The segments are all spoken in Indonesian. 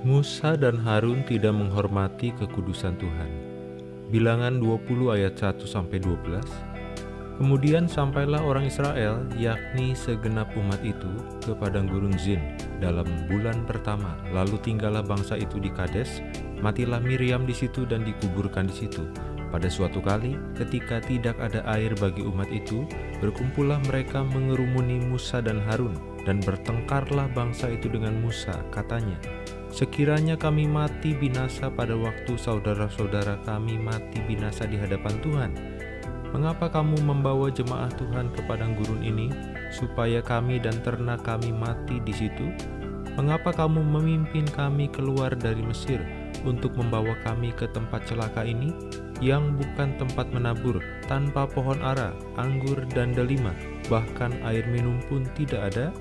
Musa dan Harun tidak menghormati kekudusan Tuhan. Bilangan 20 ayat 1 sampai 12. Kemudian sampailah orang Israel, yakni segenap umat itu, ke padang gurun Zin dalam bulan pertama. Lalu tinggallah bangsa itu di Kades, matilah Miriam di situ dan dikuburkan di situ. Pada suatu kali, ketika tidak ada air bagi umat itu, berkumpullah mereka mengerumuni Musa dan Harun, dan bertengkarlah bangsa itu dengan Musa, katanya, Sekiranya kami mati binasa pada waktu saudara-saudara kami mati binasa di hadapan Tuhan, mengapa kamu membawa jemaah Tuhan ke padang gurun ini, supaya kami dan ternak kami mati di situ? Mengapa kamu memimpin kami keluar dari Mesir untuk membawa kami ke tempat celaka ini? yang bukan tempat menabur, tanpa pohon ara, anggur, dan delima, bahkan air minum pun tidak ada?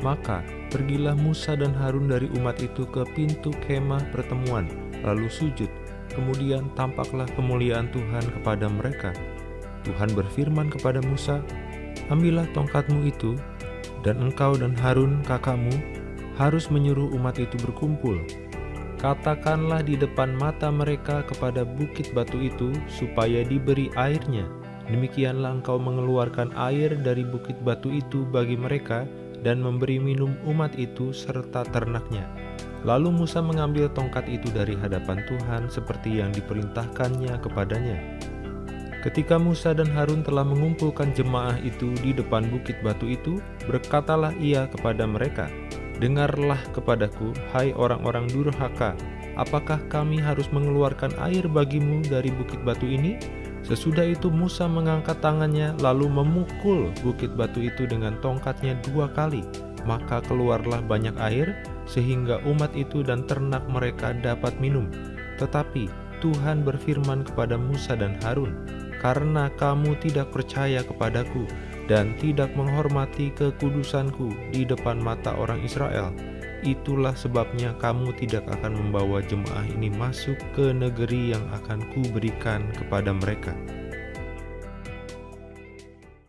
Maka pergilah Musa dan Harun dari umat itu ke pintu kemah pertemuan, lalu sujud. Kemudian tampaklah kemuliaan Tuhan kepada mereka. Tuhan berfirman kepada Musa, Ambillah tongkatmu itu, dan engkau dan Harun kakakmu harus menyuruh umat itu berkumpul, Katakanlah di depan mata mereka kepada bukit batu itu, supaya diberi airnya. Demikianlah engkau mengeluarkan air dari bukit batu itu bagi mereka, dan memberi minum umat itu serta ternaknya. Lalu Musa mengambil tongkat itu dari hadapan Tuhan seperti yang diperintahkannya kepadanya. Ketika Musa dan Harun telah mengumpulkan jemaah itu di depan bukit batu itu, berkatalah ia kepada mereka, Dengarlah kepadaku, hai orang-orang durhaka, apakah kami harus mengeluarkan air bagimu dari bukit batu ini? Sesudah itu Musa mengangkat tangannya lalu memukul bukit batu itu dengan tongkatnya dua kali. Maka keluarlah banyak air sehingga umat itu dan ternak mereka dapat minum. Tetapi Tuhan berfirman kepada Musa dan Harun, Karena kamu tidak percaya kepadaku dan tidak menghormati kekudusanku di depan mata orang Israel. Itulah sebabnya kamu tidak akan membawa jemaah ini masuk ke negeri yang akan kuberikan kepada mereka.'